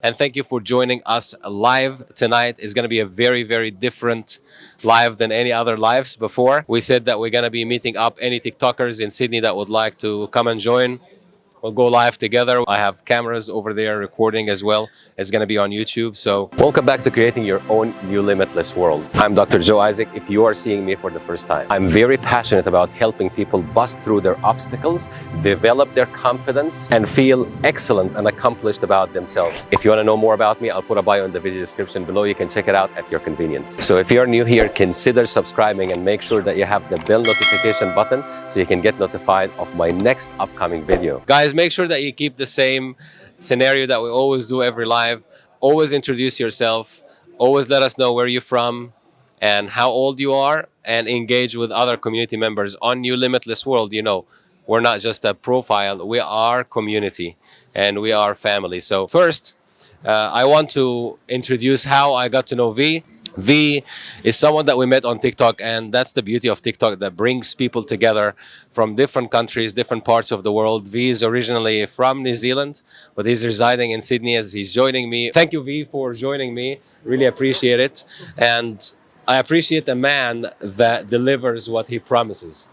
And thank you for joining us live tonight. It's going to be a very, very different live than any other lives before. We said that we're going to be meeting up any TikTokers in Sydney that would like to come and join. We'll go live together. I have cameras over there recording as well. It's going to be on YouTube. So welcome back to creating your own new limitless world. I'm Dr. Joe Isaac. If you are seeing me for the first time, I'm very passionate about helping people bust through their obstacles, develop their confidence, and feel excellent and accomplished about themselves. If you want to know more about me, I'll put a bio in the video description below. You can check it out at your convenience. So if you're new here, consider subscribing and make sure that you have the bell notification button so you can get notified of my next upcoming video. Guys, guys, make sure that you keep the same scenario that we always do every live. Always introduce yourself. Always let us know where you're from and how old you are and engage with other community members on New Limitless World. You know, we're not just a profile, we are community and we are family. So first, uh, I want to introduce how I got to know V. V is someone that we met on TikTok and that's the beauty of TikTok that brings people together from different countries, different parts of the world. V is originally from New Zealand, but he's residing in Sydney as he's joining me. Thank you, V, for joining me. Really appreciate it. And I appreciate a man that delivers what he promises.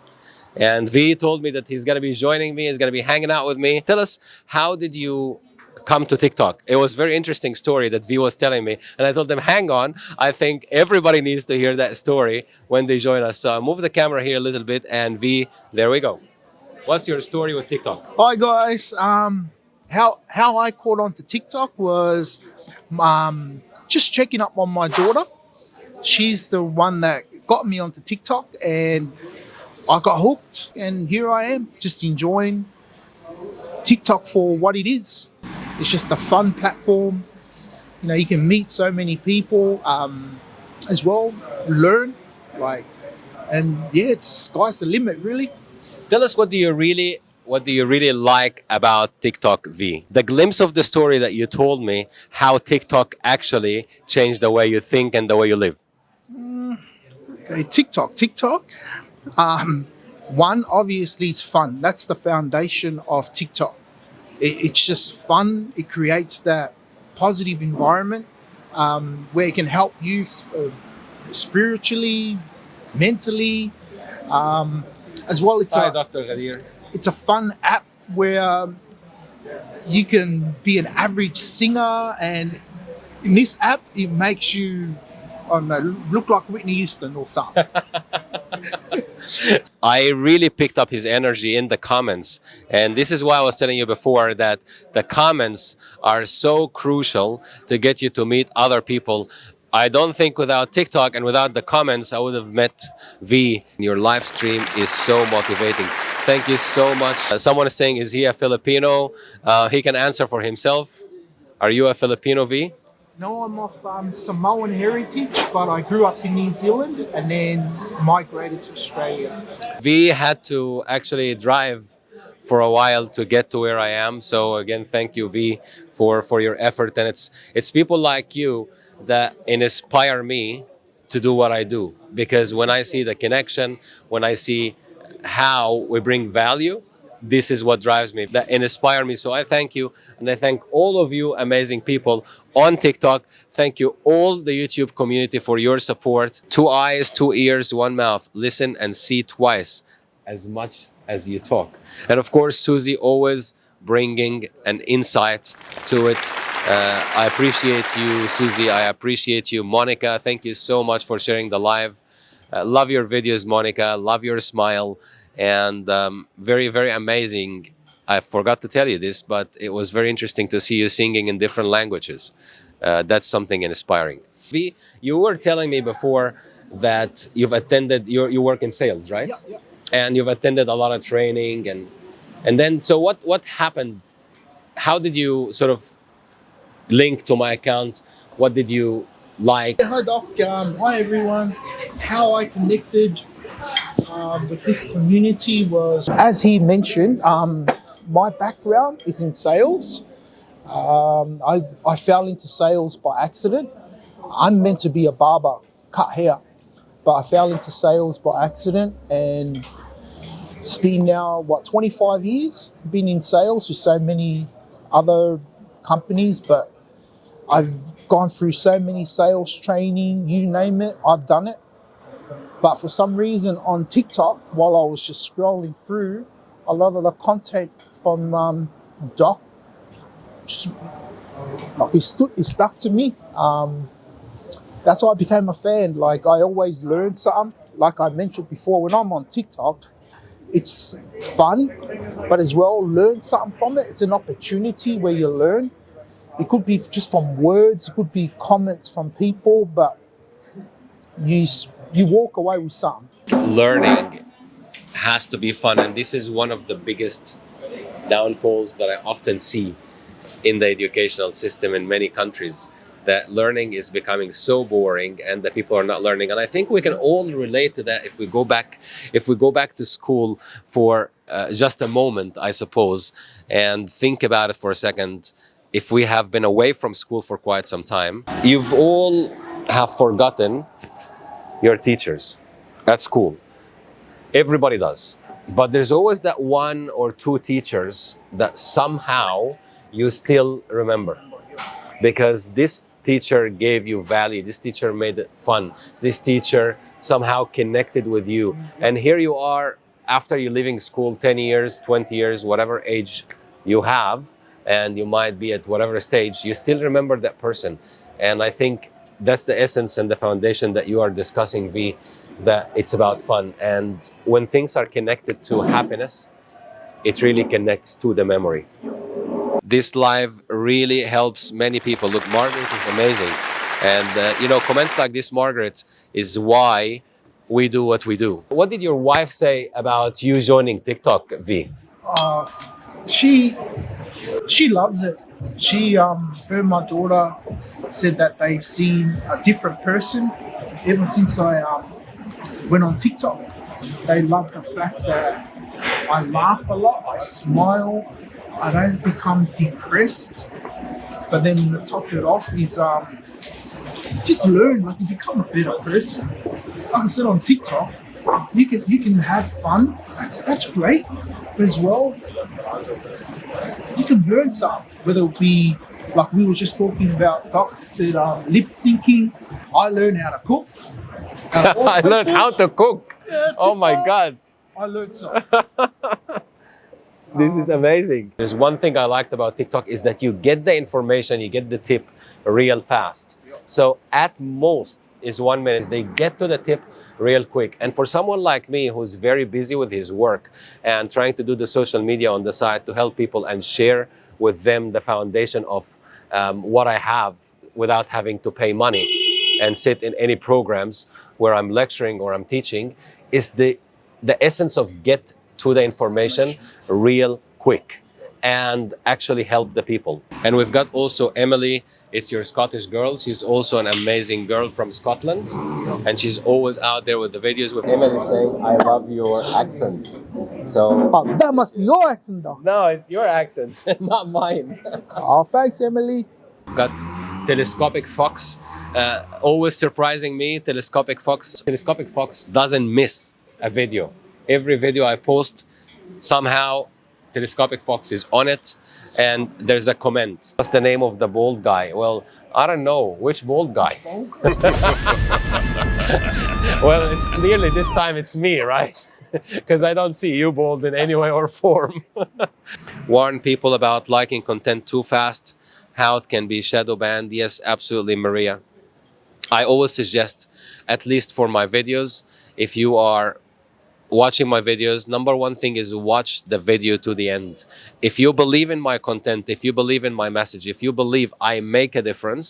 And V told me that he's going to be joining me, he's going to be hanging out with me. Tell us, how did you come to TikTok. It was very interesting story that V was telling me. And I told them, hang on, I think everybody needs to hear that story when they join us. So I move the camera here a little bit and V, there we go. What's your story with TikTok? Hi guys. Um, how how I caught on to TikTok was um, just checking up on my daughter. She's the one that got me onto TikTok and I got hooked and here I am just enjoying TikTok for what it is. It's just a fun platform. You know, you can meet so many people um, as well, learn, like, and yeah, it's sky's the limit, really. Tell us what do you really what do you really like about TikTok V? The glimpse of the story that you told me, how TikTok actually changed the way you think and the way you live. Mm, okay, TikTok, TikTok. Um, one, obviously, it's fun. That's the foundation of TikTok. It, it's just fun. It creates that positive environment um, where it can help you uh, spiritually, mentally, um, as well. It's Hi, a, Dr. Ghadir. It's a fun app where you can be an average singer and in this app, it makes you I don't know, look like Whitney Houston or something. I really picked up his energy in the comments. And this is why I was telling you before that the comments are so crucial to get you to meet other people. I don't think without TikTok and without the comments, I would have met V. Your live stream is so motivating. Thank you so much. Uh, someone is saying, is he a Filipino? Uh, he can answer for himself. Are you a Filipino, V? No, I'm of um, Samoan heritage, but I grew up in New Zealand and then migrated to Australia. We had to actually drive for a while to get to where I am. So again, thank you, V, for, for your effort. And it's, it's people like you that inspire me to do what I do. Because when I see the connection, when I see how we bring value, this is what drives me, that inspire me. So I thank you, and I thank all of you amazing people on TikTok. Thank you all the YouTube community for your support. Two eyes, two ears, one mouth. Listen and see twice as much as you talk. And of course, Susie always bringing an insight to it. Uh, I appreciate you, Susie. I appreciate you, Monica. Thank you so much for sharing the live. Uh, love your videos, Monica. Love your smile and um, very, very amazing. I forgot to tell you this, but it was very interesting to see you singing in different languages. Uh, that's something inspiring. V, you were telling me before that you've attended, you you work in sales, right? Yeah, yeah. And you've attended a lot of training and and then, so what, what happened? How did you sort of link to my account? What did you like? Hi, Doc. Um, hi, everyone. How I connected um, with this community was, as he mentioned, um, my background is in sales. Um, I, I fell into sales by accident. I'm meant to be a barber, cut hair, but I fell into sales by accident and it's been now, what, 25 years? Been in sales with so many other companies, but I've gone through so many sales training, you name it, I've done it. But for some reason on TikTok, while I was just scrolling through, a lot of the content from um, Doc, just, it, stood, it stuck to me. Um, that's why I became a fan. Like I always learn something. Like I mentioned before, when I'm on TikTok, it's fun, but as well learn something from it. It's an opportunity where you learn. It could be just from words, it could be comments from people, but you you walk away with something. Learning has to be fun, and this is one of the biggest downfalls that I often see in the educational system in many countries that learning is becoming so boring and that people are not learning and i think we can all relate to that if we go back if we go back to school for uh, just a moment i suppose and think about it for a second if we have been away from school for quite some time you've all have forgotten your teachers at school. Everybody does. But there's always that one or two teachers that somehow you still remember. Because this teacher gave you value. This teacher made it fun. This teacher somehow connected with you. And here you are after you're leaving school 10 years 20 years whatever age you have and you might be at whatever stage you still remember that person. And i think that's the essence and the foundation that you are discussing v that it's about fun. And when things are connected to happiness it really connects to the memory. This live really helps many people. Look margaret is amazing. And uh, you know comments like this margaret is why we do what we do. What did your wife say about you joining tiktok v? Uh, she she loves it she um her and my daughter said that they've seen a different person ever since i um went on TikTok. They love the fact that I laugh a lot, I smile, I don't become depressed. But then to top it off is um, just learn, like you become a better person. Like I said on TikTok, you can you can have fun, that's, that's great. But as well, you can learn something, whether it be like we were just talking about Doc said um, lip syncing. I learned how to cook. I learned how to cook. Yeah, oh my god. I learned so. This is amazing. There's one thing I liked about TikTok is that you get the information, you get the tip real fast. So at most is one minute. They get to the tip real quick. And for someone like me who's very busy with his work and trying to do the social media on the side to help people and share with them the foundation of um, what I have without having to pay money and sit in any programs where I'm lecturing or I'm teaching is the the essence of get to the information real quick and actually help the people. And we've got also Emily, it's your Scottish girl. She's also an amazing girl from Scotland. And she's always out there with the videos with Emily saying, I love your accent. So Oh, that must be your accent, though. no, it's your accent, not mine. Oh, thanks, Emily. We've got telescopic fox uh, always surprising me telescopic fox telescopic fox doesn't miss a video every video i post somehow telescopic fox is on it and there's a comment. What's the name of the bald guy? Well i don't know. Which bald guy? Well it's clearly this time it's me right? Because i don't see you bald in any way or form. Warn people about liking content too fast. How it can be shadow banned. Yes absolutely maria. I always suggest at least for my videos if you are watching my videos number one thing is watch the video to the end. If you believe in my content if you believe in my message if you believe i make a difference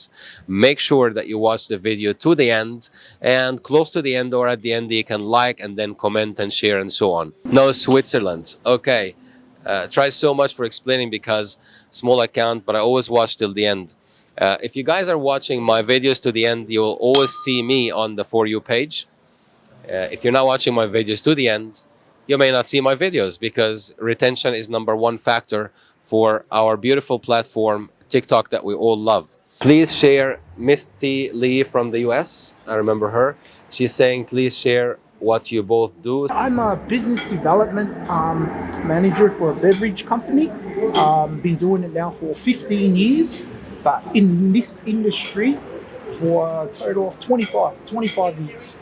make sure that you watch the video to the end and close to the end or at the end you can like and then comment and share and so on. No switzerland. Okay. Uh, try so much for explaining because small account but i always watch till the end. Uh, if you guys are watching my videos to the end you will always see me on the for you page uh, if you're not watching my videos to the end, you may not see my videos because retention is number one factor for our beautiful platform, TikTok, that we all love. Please share Misty Lee from the US. I remember her. She's saying, please share what you both do. I'm a business development um, manager for a beverage company. Um, been doing it now for 15 years. but in this industry for a total of 25, 25 years.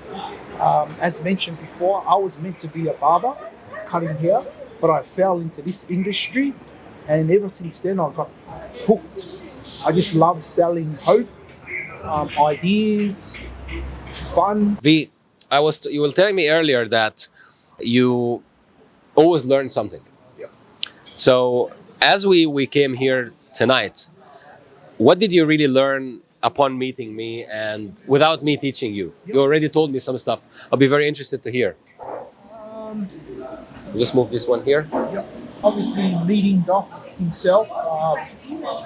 Um, as mentioned before, I was meant to be a barber, cutting hair, but I fell into this industry, and ever since then I got hooked. I just love selling hope, um, ideas, fun. V, I was you were telling me earlier that you always learn something. Yeah. So as we we came here tonight, what did you really learn upon meeting me and without me teaching you? You already told me some stuff. I'll be very interested to hear. Um, Just move this one here. yeah, obviously meeting Doc himself. Um,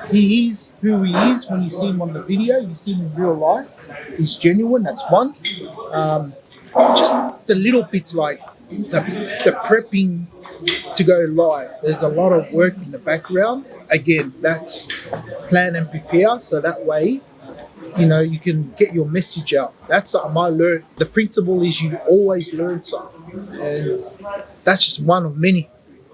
he is who he is when you see him on the video. You see him in real life. He's genuine. That's one. Um, just the little bits like the, the prepping to go live. There's a lot of work in the background. Again, that's plan and prepare. So that way, you know, you can get your message out. That's something I learned. The principle is you always learn something. And that's just one of many.